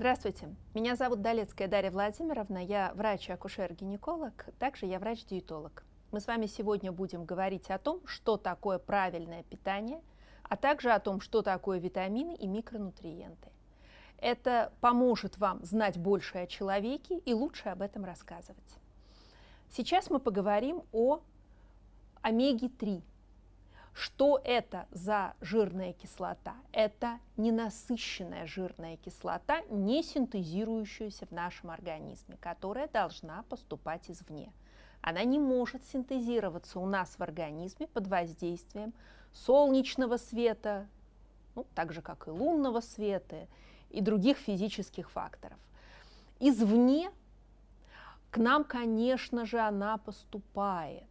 Здравствуйте, меня зовут Долецкая Дарья Владимировна, я врач-акушер-гинеколог, также я врач-диетолог. Мы с вами сегодня будем говорить о том, что такое правильное питание, а также о том, что такое витамины и микронутриенты. Это поможет вам знать больше о человеке и лучше об этом рассказывать. Сейчас мы поговорим о омеге-3, что это за жирная кислота? Это ненасыщенная жирная кислота, не синтезирующаяся в нашем организме, которая должна поступать извне. Она не может синтезироваться у нас в организме под воздействием солнечного света, ну, так же как и лунного света и других физических факторов. Извне к нам, конечно же, она поступает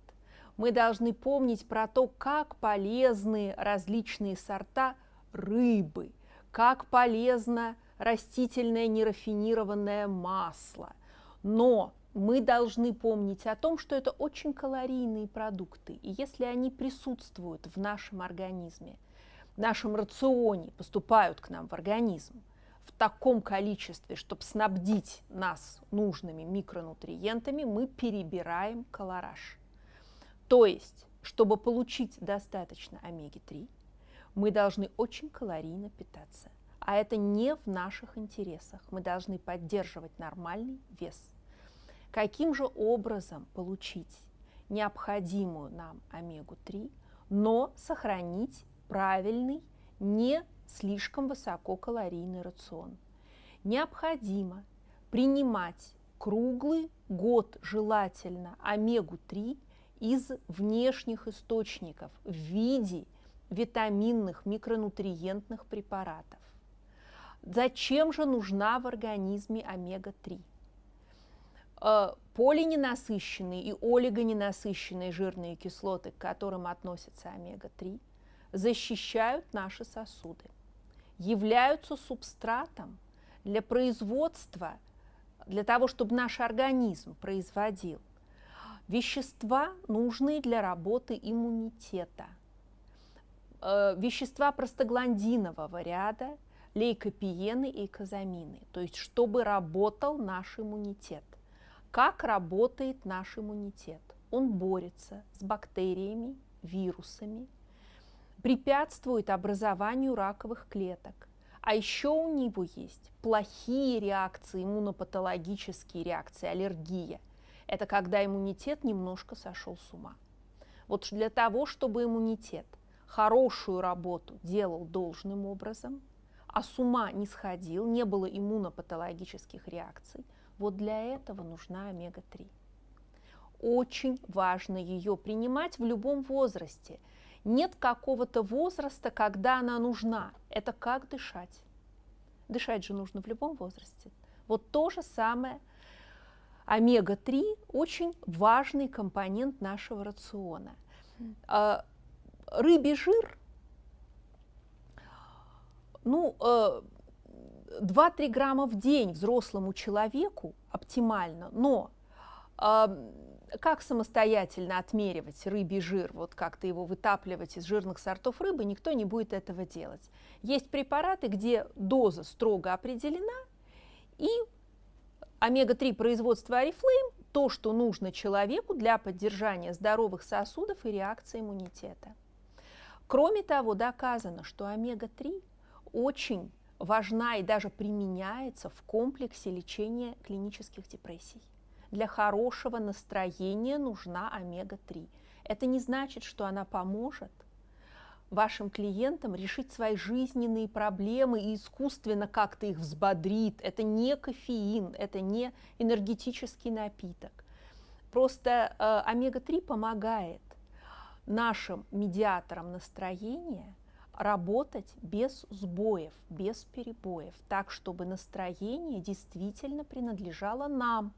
мы должны помнить про то, как полезны различные сорта рыбы, как полезно растительное нерафинированное масло. Но мы должны помнить о том, что это очень калорийные продукты, и если они присутствуют в нашем организме, в нашем рационе, поступают к нам в организм в таком количестве, чтобы снабдить нас нужными микронутриентами, мы перебираем колораж. То есть, чтобы получить достаточно омеги-3, мы должны очень калорийно питаться. А это не в наших интересах. Мы должны поддерживать нормальный вес. Каким же образом получить необходимую нам омегу-3, но сохранить правильный, не слишком высококалорийный рацион? Необходимо принимать круглый год желательно омегу-3 из внешних источников в виде витаминных, микронутриентных препаратов. Зачем же нужна в организме омега-3? Э, полиненасыщенные и олигоненасыщенные жирные кислоты, к которым относятся омега-3, защищают наши сосуды, являются субстратом для производства, для того, чтобы наш организм производил Вещества, нужные для работы иммунитета. Э, вещества простагландинового ряда, лейкопиены и казамины. То есть, чтобы работал наш иммунитет. Как работает наш иммунитет? Он борется с бактериями, вирусами, препятствует образованию раковых клеток. А еще у него есть плохие реакции, иммунопатологические реакции, аллергия – это когда иммунитет немножко сошел с ума. Вот для того, чтобы иммунитет хорошую работу делал должным образом, а с ума не сходил, не было иммунопатологических реакций, вот для этого нужна омега-3. Очень важно ее принимать в любом возрасте. Нет какого-то возраста, когда она нужна. Это как дышать. Дышать же нужно в любом возрасте. Вот то же самое омега-3 очень важный компонент нашего рациона. А, рыбий жир, ну, 2-3 э, грамма в день взрослому человеку оптимально, но а, как самостоятельно отмеривать рыбий жир, вот как-то его вытапливать из жирных сортов рыбы, никто не будет этого делать. Есть препараты, где доза строго определена, и омега-3 производства Oriflame – то, что нужно человеку для поддержания здоровых сосудов и реакции иммунитета. Кроме того, доказано, что омега-3 очень важна и даже применяется в комплексе лечения клинических депрессий. Для хорошего настроения нужна омега-3. Это не значит, что она поможет – вашим клиентам решить свои жизненные проблемы и искусственно как-то их взбодрит. Это не кофеин, это не энергетический напиток. Просто э, омега-3 помогает нашим медиаторам настроения работать без сбоев, без перебоев, так, чтобы настроение действительно принадлежало нам,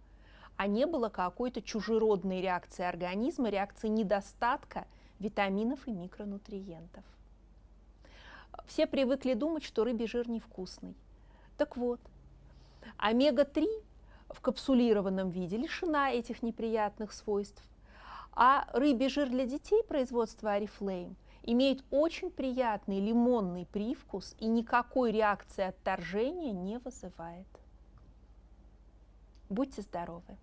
а не было какой-то чужеродной реакции организма, реакции недостатка – витаминов и микронутриентов. Все привыкли думать, что рыбий жир невкусный. Так вот, омега-3 в капсулированном виде лишена этих неприятных свойств, а рыбий жир для детей производства Oriflame имеет очень приятный лимонный привкус и никакой реакции отторжения не вызывает. Будьте здоровы!